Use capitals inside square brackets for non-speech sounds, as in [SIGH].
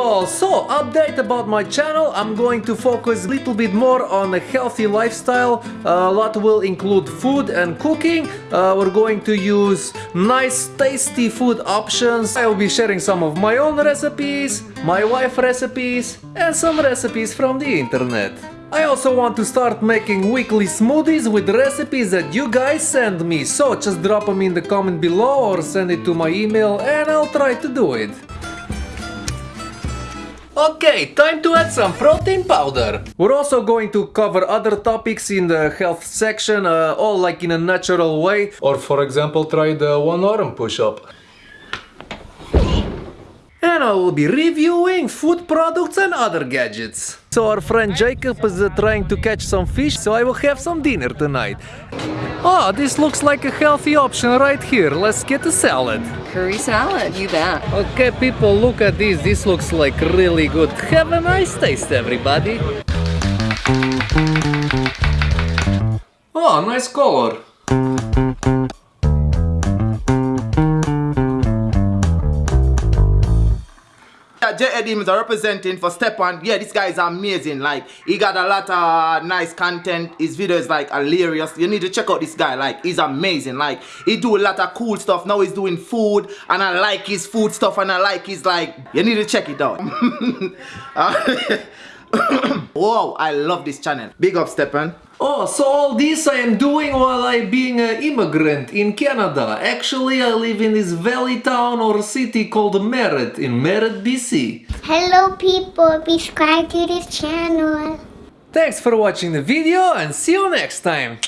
update about my channel. I'm going to focus a little bit more on a healthy lifestyle. a lot will include food and cooking. Uh, we're going to use nice tasty food options. I'll be sharing some of my own recipes, my wife recipes and some recipes from the internet. I also want to start making weekly smoothies with recipes that you guys send me, so just drop them in the comment below or send it to my email and I'll try to do it. Okay, time to add some protein powder. We're also going to cover other topics in the health section, uh, all like in a natural way. Or for example, try the one arm push-up. And I will be reviewing food products and other gadgets. So our friend Jacob is uh, trying to catch some fish, so I will have some dinner tonight. Oh, this looks like a healthy option right here. Let's get a salad. Curry salad, you bet. Okay, people, look at this. This looks like really good. Have a nice taste, everybody. Oh, nice color. J. Edim is representing for Stepan. Yeah, this guy is amazing. Like, he got a lot of nice content. His video is like hilarious. You need to check out this guy. Like, he's amazing. Like, he do a lot of cool stuff. Now he's doing food, and I like his food stuff, and I like his like. You need to check it out. [LAUGHS] [COUGHS] wow, I love this channel. Big up, Stepan. Oh, so all this I am doing while I being an immigrant in Canada. Actually, I live in this valley town or city called Merritt in Merritt, BC. Hello people, subscribe to this channel. Thanks for watching the video and see you next time.